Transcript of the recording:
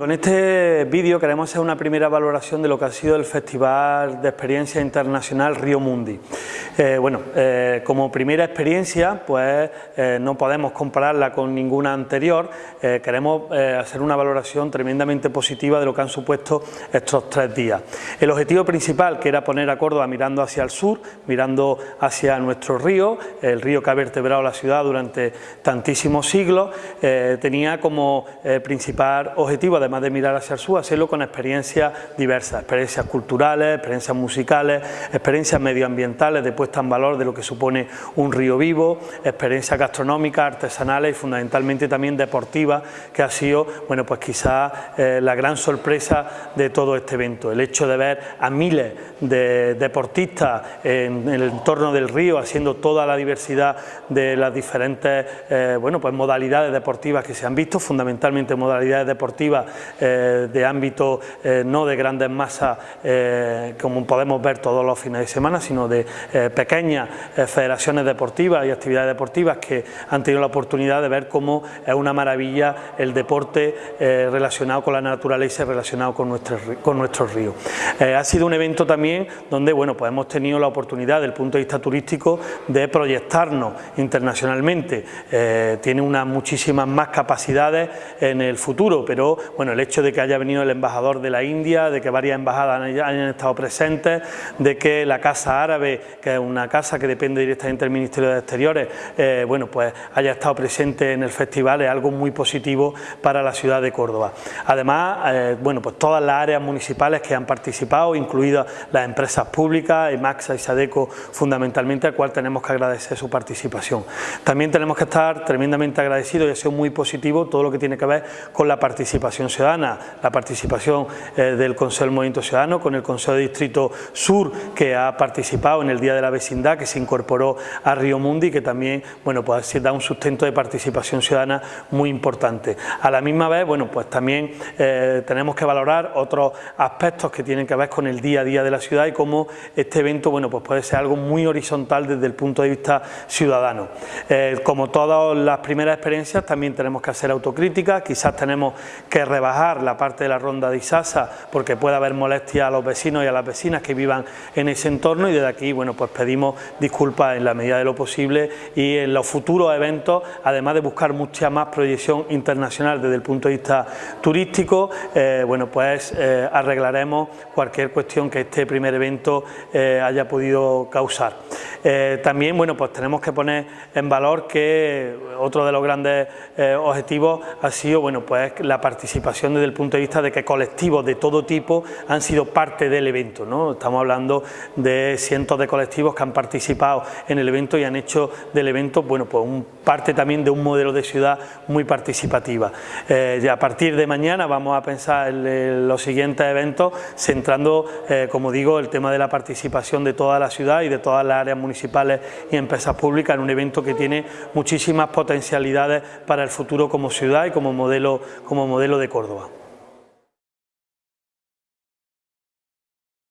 Con este vídeo queremos hacer una primera valoración de lo que ha sido el Festival de Experiencia Internacional Río Mundi. Eh, bueno, eh, como primera experiencia, pues eh, no podemos compararla con ninguna anterior, queremos hacer una valoración tremendamente positiva de lo que han supuesto estos tres días. El objetivo principal, que era poner a Córdoba mirando hacia el sur, mirando hacia nuestro río, el río que ha vertebrado la ciudad durante tantísimos siglos, tenía como principal objetivo, además de mirar hacia el sur, hacerlo con experiencias diversas, experiencias culturales, experiencias musicales, experiencias medioambientales de puesta en valor de lo que supone un río vivo, experiencias gastronómicas, artesanales y fundamentalmente también deportivas, que ha sido, bueno, pues quizás eh, la gran sorpresa de todo este evento, el hecho de ver a miles de deportistas en, el entorno del río, haciendo toda la diversidad de las diferentes, eh, bueno, pues modalidades deportivas que se han visto, fundamentalmente modalidades deportivas eh, de ámbito no de grandes masas como podemos ver todos los fines de semana, sino de pequeñas federaciones deportivas y actividades deportivas que han tenido la oportunidad de ver cómo es una maravilla el deporte relacionado con la naturaleza y relacionado con, nuestro, con nuestros ríos. ha sido un evento también donde bueno, pues hemos tenido la oportunidad desde el punto de vista turístico de proyectarnos internacionalmente. tiene unas muchísimas más capacidades en el futuro, pero bueno, el hecho de que haya venido el embajador de la India, de que varias embajadas hayan estado presentes, de que la Casa Árabe, que es una casa que depende directamente del Ministerio de Exteriores, eh, bueno, pues haya estado presente en el festival, es algo muy positivo para la ciudad de Córdoba. Además, eh, bueno, pues todas las áreas municipales que han participado, incluidas las empresas públicas, EMAXA y SADECO fundamentalmente, al cual tenemos que agradecer su participación. También tenemos que estar tremendamente agradecidos y ha sido muy positivo todo lo que tiene que ver con la participación ciudadana, la participación eh, del Consejo del Movimiento Ciudadano con el Consejo de Distrito Sur que ha participado en el Día de la Vecindad que se incorporó a Río Mundi que también bueno, pues da un sustento de participación ciudadana muy importante. A la misma vez, bueno, pues también eh, tenemos que valorar otros aspectos que tienen que ver con el día a día de la ciudad y cómo este evento bueno, pues puede ser algo muy horizontal desde el punto de vista ciudadano. Eh, como todas las primeras experiencias también tenemos que hacer autocrítica, quizás tenemos que rebajar la parte de la ronda de Isasa porque puede haber molestia a los vecinos y a las vecinas que vivan en ese entorno y desde aquí bueno pues pedimos disculpas en la medida de lo posible y en los futuros eventos además de buscar mucha más proyección internacional desde el punto de vista turístico eh, bueno pues eh, arreglaremos cualquier cuestión que este primer evento eh, haya podido causar. También bueno pues tenemos que poner en valor que otro de los grandes objetivos ha sido bueno pues la participación desde el punto de vista de que colectivos de todo tipo han sido parte del evento. ¿no? Estamos hablando de cientos de colectivos que han participado en el evento y han hecho del evento bueno, pues un, parte también de un modelo de ciudad muy participativa. Eh, a partir de mañana vamos a pensar en, los siguientes eventos centrando, eh, como digo, el tema de la participación de toda la ciudad y de todas las áreas municipales y empresas públicas en un evento que tiene muchísimas potencialidades para el futuro como ciudad y como modelo, como modelo de Córdoba.